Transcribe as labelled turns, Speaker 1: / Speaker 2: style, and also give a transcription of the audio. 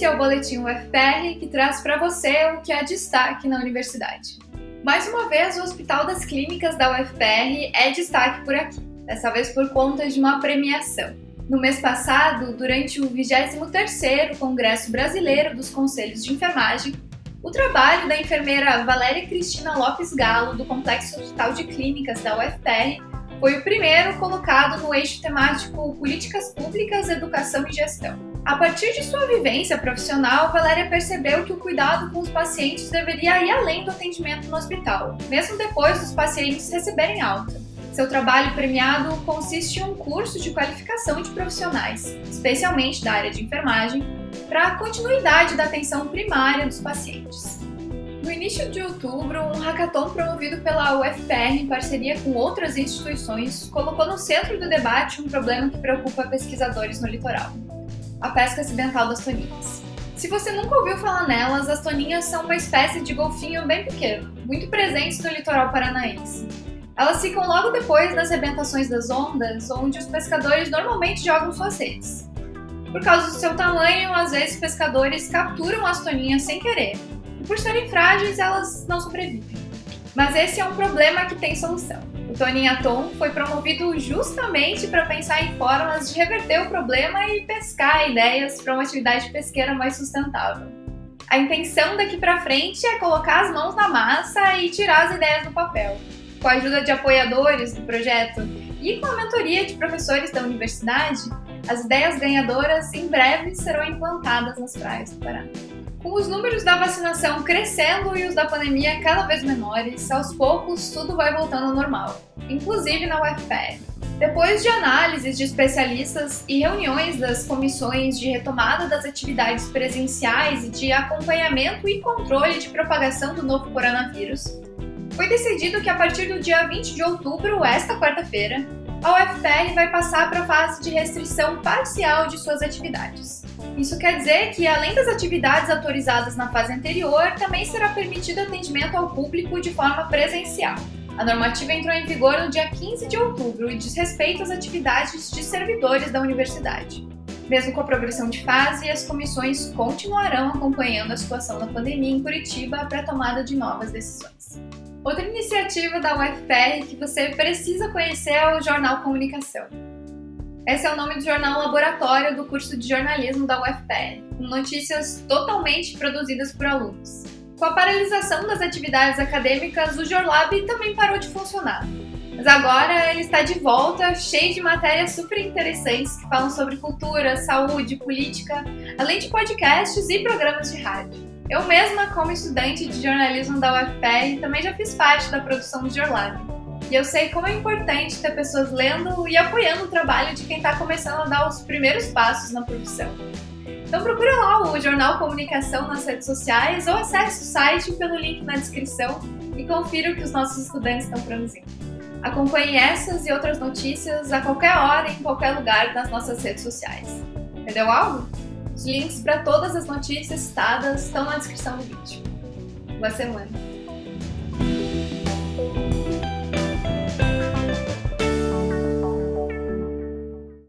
Speaker 1: Esse é o Boletim UFPR que traz para você o que é destaque na universidade. Mais uma vez, o Hospital das Clínicas da UFPR é destaque por aqui, dessa vez por conta de uma premiação. No mês passado, durante o 23º Congresso Brasileiro dos Conselhos de Enfermagem, o trabalho da enfermeira Valéria Cristina Lopes Galo, do Complexo Hospital de Clínicas da UFPR, foi o primeiro colocado no eixo temático Políticas Públicas, Educação e Gestão. A partir de sua vivência profissional, Valéria percebeu que o cuidado com os pacientes deveria ir além do atendimento no hospital, mesmo depois dos pacientes receberem alta. Seu trabalho premiado consiste em um curso de qualificação de profissionais, especialmente da área de enfermagem, para a continuidade da atenção primária dos pacientes. No início de outubro, um hackathon promovido pela UFPR em parceria com outras instituições colocou no centro do debate um problema que preocupa pesquisadores no litoral: a pesca acidental das toninhas. Se você nunca ouviu falar nelas, as toninhas são uma espécie de golfinho bem pequeno, muito presentes no litoral paranaense. Elas ficam logo depois das rebentações das ondas, onde os pescadores normalmente jogam suas redes. Por causa do seu tamanho, às vezes pescadores capturam as toninhas sem querer, e por serem frágeis, elas não sobrevivem. Mas esse é um problema que tem solução. O Toninha Tom foi promovido justamente para pensar em formas de reverter o problema e pescar ideias para uma atividade pesqueira mais sustentável. A intenção daqui para frente é colocar as mãos na massa e tirar as ideias do papel. Com a ajuda de apoiadores do projeto e com a mentoria de professores da universidade, as ideias ganhadoras em breve serão implantadas nas praias do Paraná. Com os números da vacinação crescendo e os da pandemia cada vez menores, aos poucos tudo vai voltando ao normal, inclusive na UFPR. Depois de análises de especialistas e reuniões das comissões de retomada das atividades presenciais e de acompanhamento e controle de propagação do novo coronavírus, foi decidido que a partir do dia 20 de outubro, esta quarta-feira, a UFPR vai passar para a fase de restrição parcial de suas atividades. Isso quer dizer que, além das atividades autorizadas na fase anterior, também será permitido atendimento ao público de forma presencial. A normativa entrou em vigor no dia 15 de outubro e diz respeito às atividades de servidores da universidade. Mesmo com a progressão de fase, as comissões continuarão acompanhando a situação da pandemia em Curitiba para a tomada de novas decisões. Outra iniciativa da UFPR que você precisa conhecer é o Jornal Comunicação. Esse é o nome do jornal laboratório do curso de jornalismo da UFPR, com notícias totalmente produzidas por alunos. Com a paralisação das atividades acadêmicas, o Jorlab também parou de funcionar. Mas agora ele está de volta, cheio de matérias super interessantes que falam sobre cultura, saúde, política, além de podcasts e programas de rádio. Eu mesma, como estudante de jornalismo da UFPR, também já fiz parte da produção do Jorlab. E eu sei como é importante ter pessoas lendo e apoiando o trabalho de quem está começando a dar os primeiros passos na profissão. Então procura lá o Jornal Comunicação nas redes sociais ou acesse o site pelo link na descrição e confira o que os nossos estudantes estão produzindo. Acompanhe essas e outras notícias a qualquer hora, em qualquer lugar nas nossas redes sociais. Entendeu algo? Os links para todas as notícias citadas estão na descrição do vídeo. Boa semana!